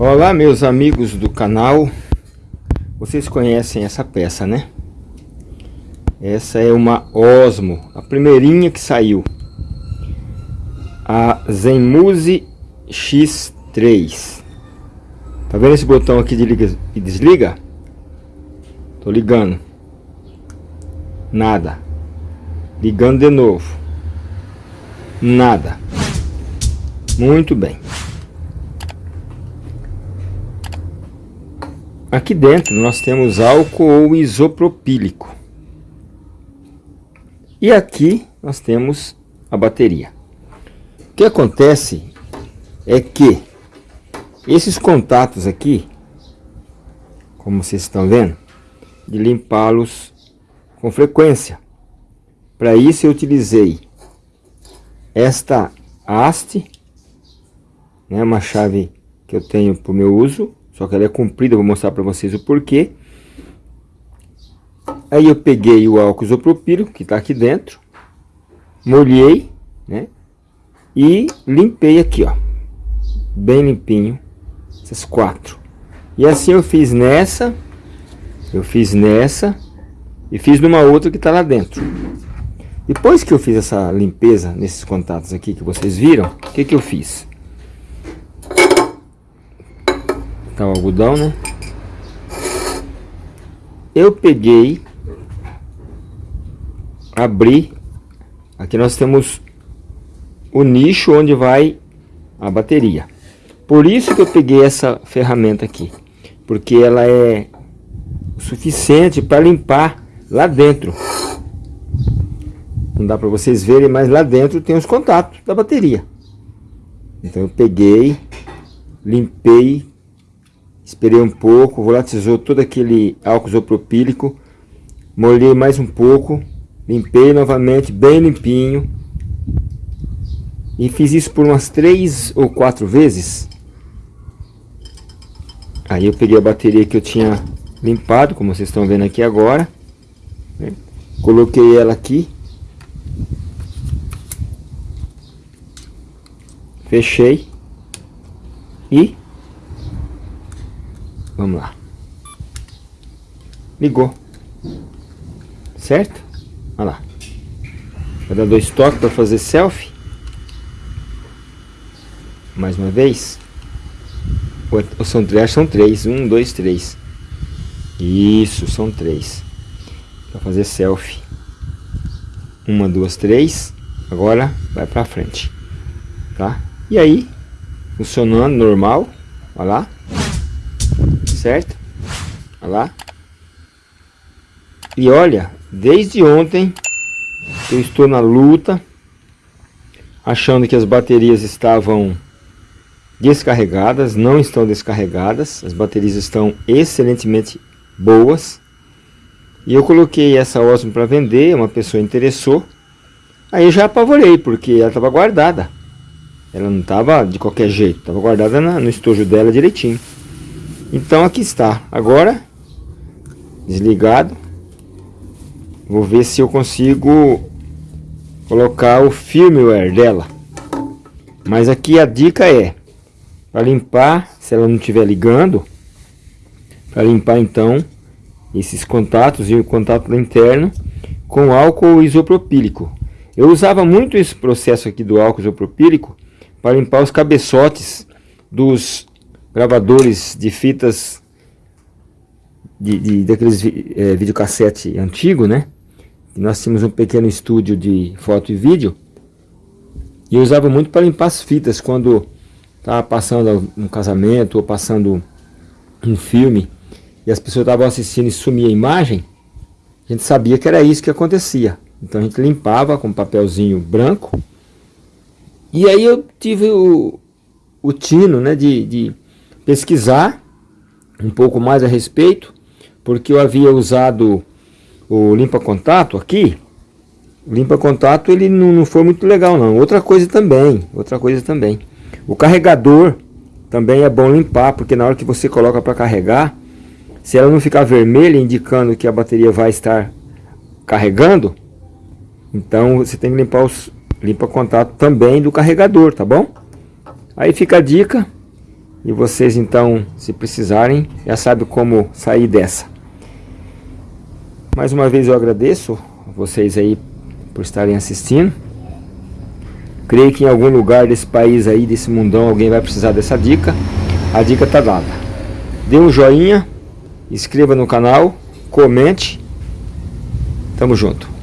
Olá meus amigos do canal. Vocês conhecem essa peça né? Essa é uma Osmo A primeirinha que saiu. A Zenmuse X3 Tá vendo esse botão aqui de liga e desliga? Tô ligando. Nada. Ligando de novo. Nada. Muito bem Aqui dentro nós temos álcool isopropílico. E aqui nós temos a bateria. O que acontece é que esses contatos aqui, como vocês estão vendo, de limpá-los com frequência. Para isso eu utilizei esta haste, né, uma chave que eu tenho para o meu uso, só que ela é comprida, vou mostrar para vocês o porquê. Aí eu peguei o álcool isopropílico, que está aqui dentro. Molhei, né? E limpei aqui, ó. Bem limpinho. Essas quatro. E assim eu fiz nessa. Eu fiz nessa. E fiz numa outra que está lá dentro. Depois que eu fiz essa limpeza nesses contatos aqui que vocês viram, o que que eu fiz? Tá o algodão, né? Eu peguei, abri, aqui nós temos o nicho onde vai a bateria. Por isso que eu peguei essa ferramenta aqui, porque ela é suficiente para limpar lá dentro. Não dá para vocês verem, mas lá dentro tem os contatos da bateria. Então eu peguei, limpei Esperei um pouco, volatizou todo aquele álcool isopropílico. Molhei mais um pouco. Limpei novamente, bem limpinho. E fiz isso por umas três ou quatro vezes. Aí eu peguei a bateria que eu tinha limpado, como vocês estão vendo aqui agora. Né? Coloquei ela aqui. Fechei. E Vamos lá. Ligou. Certo? Olha lá. Vai dar dois toques para fazer selfie. Mais uma vez. Ou são três? São três. Um, dois, três. Isso, são três. Para fazer selfie. Uma, duas, três. Agora vai para frente. Tá? E aí, funcionando normal. Olha lá certo? Olha lá. E olha, desde ontem eu estou na luta, achando que as baterias estavam descarregadas, não estão descarregadas, as baterias estão excelentemente boas. E eu coloquei essa Osmo para vender, uma pessoa interessou. Aí eu já apavorei, porque ela estava guardada. Ela não estava de qualquer jeito, estava guardada no estojo dela direitinho. Então aqui está. Agora, desligado. Vou ver se eu consigo colocar o firmware dela. Mas aqui a dica é, para limpar, se ela não estiver ligando, para limpar então esses contatos e o contato interno com álcool isopropílico. Eu usava muito esse processo aqui do álcool isopropílico para limpar os cabeçotes dos gravadores de fitas de, de daqueles é, videocassete antigo, né? E nós tínhamos um pequeno estúdio de foto e vídeo e eu usava muito para limpar as fitas quando estava passando um casamento ou passando um filme e as pessoas estavam assistindo e sumia a imagem, a gente sabia que era isso que acontecia. Então a gente limpava com papelzinho branco e aí eu tive o, o tino né, de, de pesquisar um pouco mais a respeito, porque eu havia usado o limpa-contato aqui. O limpa-contato ele não, não foi muito legal não. Outra coisa também, outra coisa também. O carregador também é bom limpar, porque na hora que você coloca para carregar, se ela não ficar vermelha indicando que a bateria vai estar carregando, então você tem que limpar os limpa contato também do carregador, tá bom? Aí fica a dica, E vocês então, se precisarem, já sabem como sair dessa. Mais uma vez eu agradeço vocês aí por estarem assistindo. Creio que em algum lugar desse país aí, desse mundão, alguém vai precisar dessa dica. A dica está dada. Dê um joinha, inscreva no canal, comente. Tamo junto.